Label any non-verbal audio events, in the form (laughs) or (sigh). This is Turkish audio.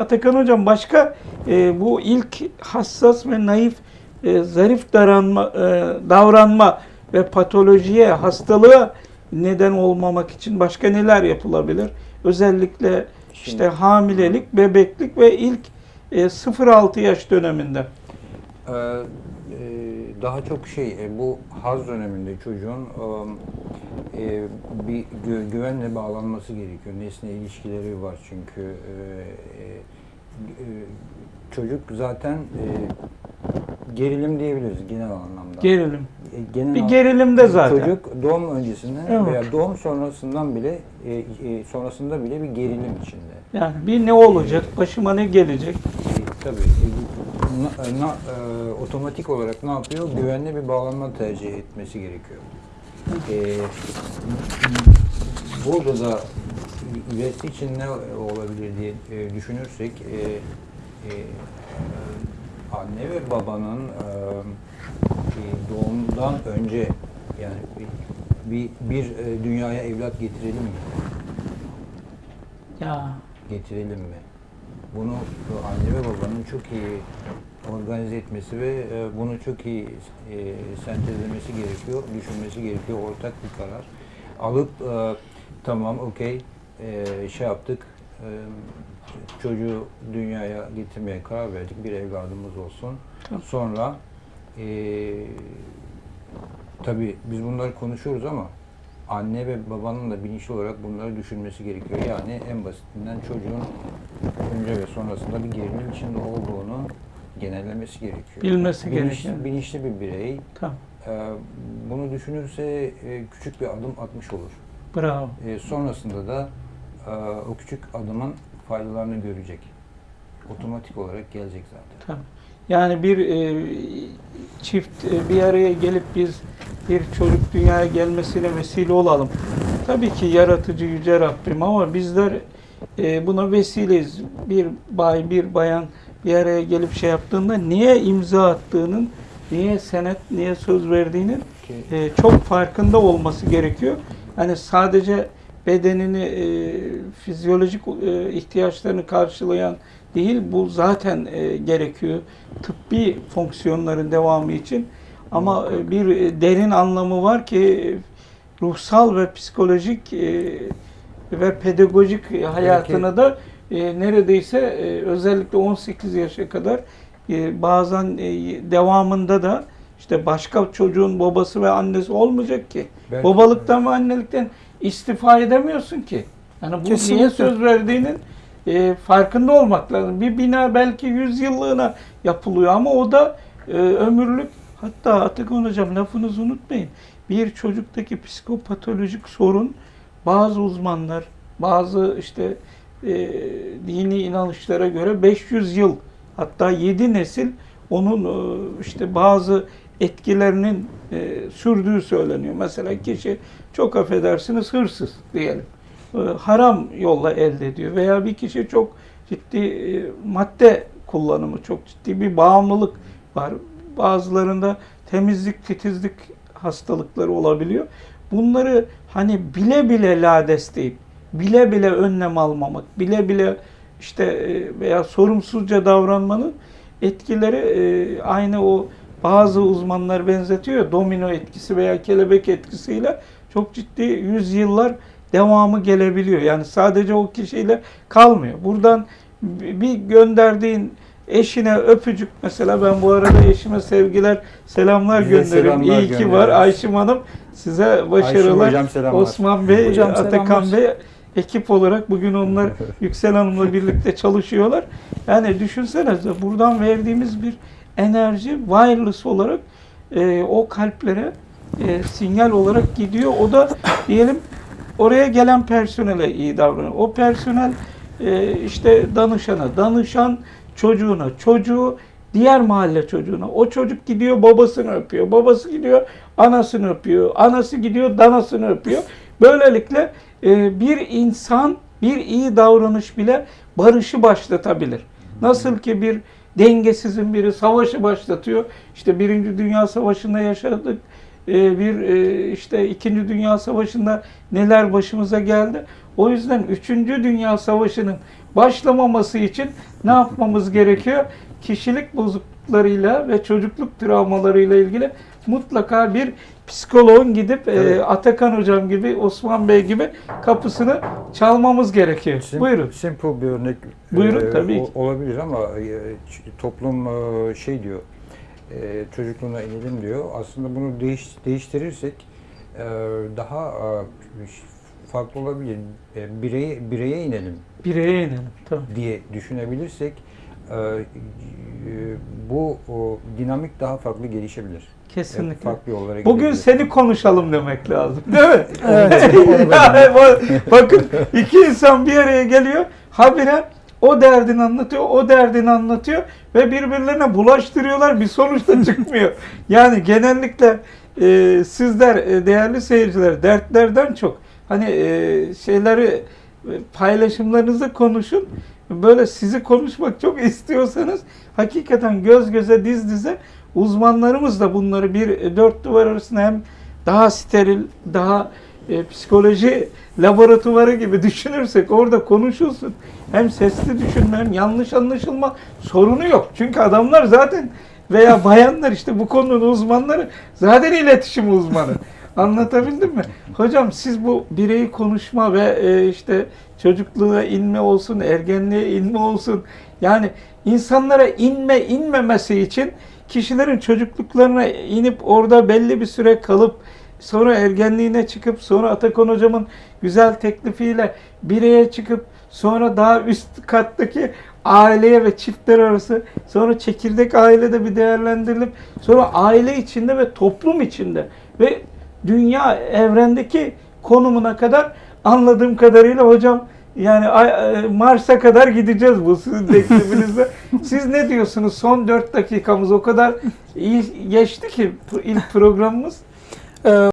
Atakan Hocam başka e, bu ilk hassas ve naif e, zarif daranma, e, davranma ve patolojiye, hastalığa neden olmamak için başka neler yapılabilir? Özellikle işte Şimdi- hamilelik, bebeklik ve ilk e, 0-6 yaş döneminde. Ee, e, daha çok şey e, bu haz döneminde çocuğun e, e, bir gü- güvenle bağlanması gerekiyor. Nesne ilişkileri var çünkü e, çocuk zaten e, gerilim diyebiliriz genel anlamda. Gerilim. E, genel Bir gerilimde zaten. Çocuk doğum öncesinden Evet. veya doğum sonrasından bile e, e, sonrasında bile bir gerilim içinde. Yani bir ne olacak, başıma ne gelecek? E, Tabii. e, na- na- e, otomatik olarak ne yapıyor? Güvenli bir bağlanma tercih etmesi gerekiyor. E, burada da ilerisi için ne olabilir diye e, düşünürsek e, e, anne ve babanın e, e, doğumdan önce yani bir, bir, bir e, dünyaya evlat getirelim mi? Ya getirelim mi? Bunu anne ve babanın çok iyi organize etmesi ve e, bunu çok iyi e, sentezlemesi gerekiyor, düşünmesi gerekiyor. Ortak bir karar. Alıp e, tamam okey şey yaptık, çocuğu dünyaya getirmeye karar verdik, bir evladımız olsun. Sonra tabii biz bunları konuşuyoruz ama anne ve babanın da bilinçli olarak bunları düşünmesi gerekiyor. Yani en basitinden çocuğun önce ve sonrasında bir gerilim içinde olduğunu genellemesi gerekiyor. Bilmesi bilinçli, gerekiyor. Bilinçli bir birey tamam. e, bunu düşünürse e, küçük bir adım atmış olur. Bravo. E, sonrasında da e, o küçük adımın faydalarını görecek. Otomatik olarak gelecek zaten. Tamam. Yani bir e, çift e, bir araya gelip biz bir çocuk dünyaya gelmesine vesile olalım. Tabii ki yaratıcı yüce Rabbim ama bizler e, buna vesileyiz. Bir bay, bir bayan bir araya gelip şey yaptığında niye imza attığının, niye senet, niye söz verdiğinin e, çok farkında olması gerekiyor. Yani sadece bedenini, e, fizyolojik e, ihtiyaçlarını karşılayan değil, bu zaten e, gerekiyor tıbbi fonksiyonların devamı için. Ama e, bir e, derin anlamı var ki e, ruhsal ve psikolojik e, ve pedagojik hayatına da e, neredeyse e, özellikle 18 yaşa kadar e, bazen e, devamında da işte başka çocuğun babası ve annesi olmayacak ki. Belki- Babalıktan ve annelikten istifa edemiyorsun ki. Yani bu Kesinlikle. niye söz verdiğinin e, farkında olmak lazım. Bir bina belki 100 yıllığına yapılıyor ama o da e, ömürlük. Hatta Atakan Hocam lafınızı unutmayın. Bir çocuktaki psikopatolojik sorun bazı uzmanlar, bazı işte e, dini inanışlara göre 500 yıl hatta 7 nesil onun e, işte bazı etkilerinin e, sürdüğü söyleniyor. Mesela kişi çok affedersiniz hırsız diyelim. E, haram yolla elde ediyor veya bir kişi çok ciddi e, madde kullanımı, çok ciddi bir bağımlılık var. Bazılarında temizlik, titizlik hastalıkları olabiliyor. Bunları hani bile bile lades deyip, bile bile önlem almamak, bile bile işte e, veya sorumsuzca davranmanın etkileri e, aynı o bazı uzmanlar benzetiyor domino etkisi veya kelebek etkisiyle çok ciddi yüzyıllar devamı gelebiliyor. Yani sadece o kişiyle kalmıyor. Buradan bir gönderdiğin eşine öpücük mesela ben bu arada eşime sevgiler, selamlar Bize gönderiyorum. selamlar İyi ki var. Ayşim Hanım. Size başarılar. hocam. Osman Bey, Hocam Atakan selamlar. Bey ekip olarak bugün onlar (laughs) Yüksel Hanım'la birlikte çalışıyorlar. Yani düşünsenize buradan verdiğimiz bir enerji wireless olarak e, o kalplere e, sinyal olarak gidiyor. O da diyelim oraya gelen personele iyi davranıyor. O personel e, işte danışana, danışan çocuğuna, çocuğu diğer mahalle çocuğuna. O çocuk gidiyor babasını öpüyor, babası gidiyor anasını öpüyor, anası gidiyor danasını öpüyor. Böylelikle e, bir insan bir iyi davranış bile barışı başlatabilir. Nasıl ki bir dengesizin biri savaşı başlatıyor. İşte Birinci Dünya Savaşı'nda yaşadık. E, bir e, işte İkinci Dünya Savaşı'nda neler başımıza geldi. O yüzden 3. Dünya Savaşı'nın başlamaması için ne yapmamız gerekiyor? Kişilik bozukluklarıyla ve çocukluk travmalarıyla ilgili mutlaka bir psikoloğun gidip e, Evet. Atakan hocam gibi, Osman Bey gibi kapısını çalmamız gerekiyor. Sim- Buyurun. Simple bir örnek Buyurun, e, tabii o- olabilir ama e, toplum e, şey diyor, e, çocukluğuna inelim diyor. Aslında bunu değiş, değiştirirsek e, daha e, farklı olabilir. E, bireye, bireye inelim Bireye inelim. Tamam. diye düşünebilirsek e, e, bu o, dinamik daha farklı gelişebilir. Kesinlikle. farklı yollara Bugün gidebilir. seni konuşalım demek lazım. Değil mi? (laughs) Evet. (laughs) Yani Bakın iki insan bir araya geliyor. Habire o derdini anlatıyor, o derdini anlatıyor ve birbirlerine bulaştırıyorlar. Bir sonuç da çıkmıyor. (laughs) Yani genellikle e, sizler e, değerli seyirciler dertlerden çok hani e, şeyleri e, paylaşımlarınızı konuşun. Böyle sizi konuşmak çok istiyorsanız hakikaten göz göze diz dize uzmanlarımız da bunları bir e, dört duvar arasında hem daha steril, daha e, psikoloji laboratuvarı gibi (laughs) düşünürsek orada konuşulsun. Hem sesli düşünme yanlış anlaşılma sorunu yok. Çünkü adamlar zaten veya bayanlar işte bu konunun uzmanları zaten iletişim uzmanı. Anlatabildim mi? Hocam siz bu bireyi konuşma ve e, işte çocukluğa inme olsun, ergenliğe inme olsun. Yani insanlara inme inmemesi için kişilerin çocukluklarına inip orada belli bir süre kalıp sonra ergenliğine çıkıp sonra Atakan hocamın güzel teklifiyle bireye çıkıp sonra daha üst kattaki aileye ve çiftler arası sonra çekirdek ailede bir değerlendirilip sonra aile içinde ve toplum içinde ve dünya evrendeki konumuna kadar anladığım kadarıyla hocam yani e, Mars'a kadar gideceğiz bu sizin (laughs) teklifinizle. Siz ne diyorsunuz? Son 4 dakikamız o kadar iyi geçti ki ilk programımız. Ee,